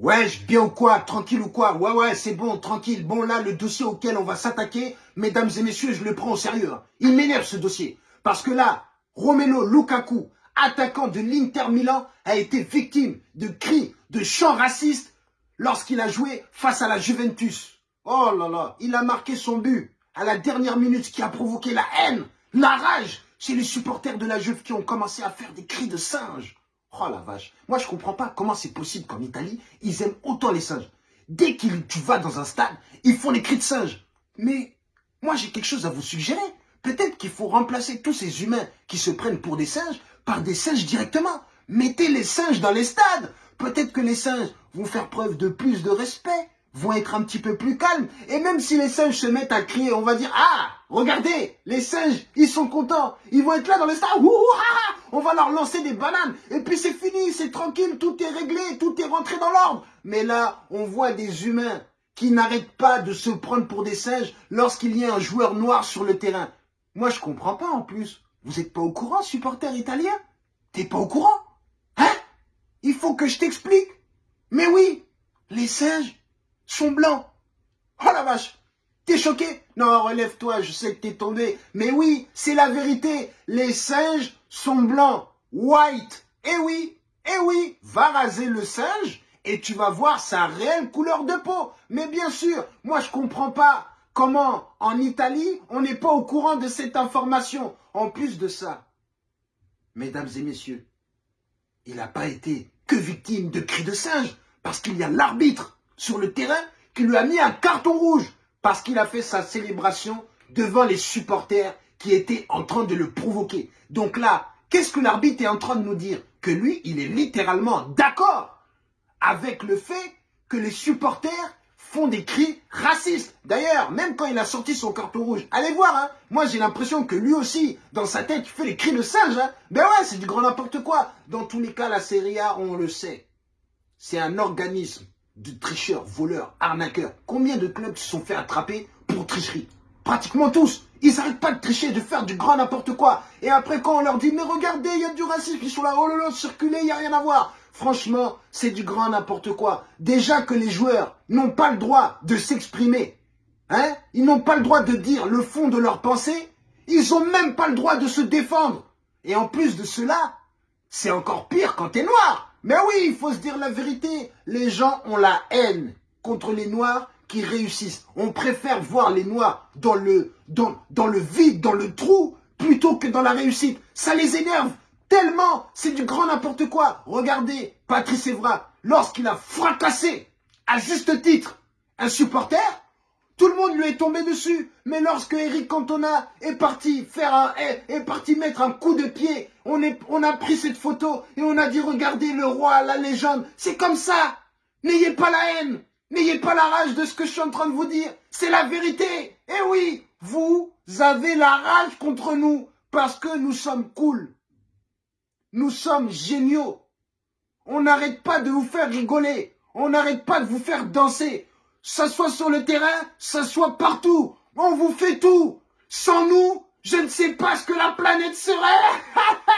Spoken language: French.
Ouais, bien ou quoi Tranquille ou quoi Ouais, ouais, c'est bon, tranquille. Bon, là, le dossier auquel on va s'attaquer, mesdames et messieurs, je le prends au sérieux. Hein. Il m'énerve ce dossier. Parce que là, Romelo Lukaku, attaquant de l'Inter Milan, a été victime de cris, de chants racistes lorsqu'il a joué face à la Juventus. Oh là là, il a marqué son but à la dernière minute, qui a provoqué la haine, la rage chez les supporters de la Juve qui ont commencé à faire des cris de singe. Oh la vache. Moi, je comprends pas comment c'est possible qu'en Italie, ils aiment autant les singes. Dès que tu vas dans un stade, ils font les cris de singe. Mais moi, j'ai quelque chose à vous suggérer. Peut-être qu'il faut remplacer tous ces humains qui se prennent pour des singes par des singes directement. Mettez les singes dans les stades. Peut-être que les singes vont faire preuve de plus de respect, vont être un petit peu plus calmes. Et même si les singes se mettent à crier, on va dire, ah, regardez, les singes, ils sont contents. Ils vont être là dans le stade. on leur lancer des bananes. Et puis c'est fini, c'est tranquille, tout est réglé, tout est rentré dans l'ordre. Mais là, on voit des humains qui n'arrêtent pas de se prendre pour des singes lorsqu'il y a un joueur noir sur le terrain. Moi, je comprends pas en plus. Vous n'êtes pas au courant, supporter italien T'es pas au courant? Hein? Il faut que je t'explique. Mais oui, les singes, sont blancs. Oh la vache T'es choqué? Non, relève-toi, je sais que t'es tombé. Mais oui, c'est la vérité. Les singes sont blancs. White. Eh oui, eh oui. Va raser le singe et tu vas voir sa réelle couleur de peau. Mais bien sûr, moi je comprends pas comment en Italie, on n'est pas au courant de cette information. En plus de ça, mesdames et messieurs, il n'a pas été que victime de cris de singe, parce qu'il y a l'arbitre sur le terrain qui lui a mis un carton rouge parce qu'il a fait sa célébration devant les supporters qui étaient en train de le provoquer. Donc là, qu'est-ce que l'arbitre est en train de nous dire? Que lui, il est littéralement d'accord avec le fait que les supporters font des cris racistes. D'ailleurs, même quand il a sorti son carton rouge, allez voir, hein, moi j'ai l'impression que lui aussi, dans sa tête, il fait les cris de singe. Hein. Ben ouais, c'est du grand n'importe quoi. Dans tous les cas, la Serie A, on le sait, c'est un organisme de tricheurs, voleurs, arnaqueurs. Combien de clubs se sont fait attraper pour tricherie? Pratiquement tous. Ils n'arrêtent pas de tricher, de faire du grand n'importe quoi. Et après, quand on leur dit, mais regardez, il y a du racisme, ils sont là, oh là là, circuler, il n'y a rien à voir. Franchement, c'est du grand n'importe quoi. Déjà que les joueurs n'ont pas le droit de s'exprimer. Hein? Ils n'ont pas le droit de dire le fond de leur pensée. Ils n'ont même pas le droit de se défendre. Et en plus de cela, c'est encore pire quand t'es noir. Mais oui, il faut se dire la vérité. Les gens ont la haine contre les Noirs qui réussissent. On préfère voir les Noirs dans le, dans, dans le vide, dans le trou, plutôt que dans la réussite. Ça les énerve tellement. C'est du grand n'importe quoi. Regardez, Patrice Evra, lorsqu'il a fracassé, à juste titre, un supporter, tout le monde lui est tombé dessus. Mais lorsque Eric Cantona est parti faire un, est, parti mettre un coup de pied, on, on a pris cette photo et on a dit regardez le roi, la légende. C'est comme ça. N'ayez pas la haine. N'ayez pas la rage de ce que je suis en train de vous dire. C'est la vérité. Eh oui, vous avez la rage contre nous parce que nous sommes cool. Nous sommes géniaux. On n'arrête pas de vous faire rigoler. On n'arrête pas de vous faire danser ça soit sur le terrain, ça soit partout. On vous fait tout. Sans nous, je ne sais pas ce que la planète serait.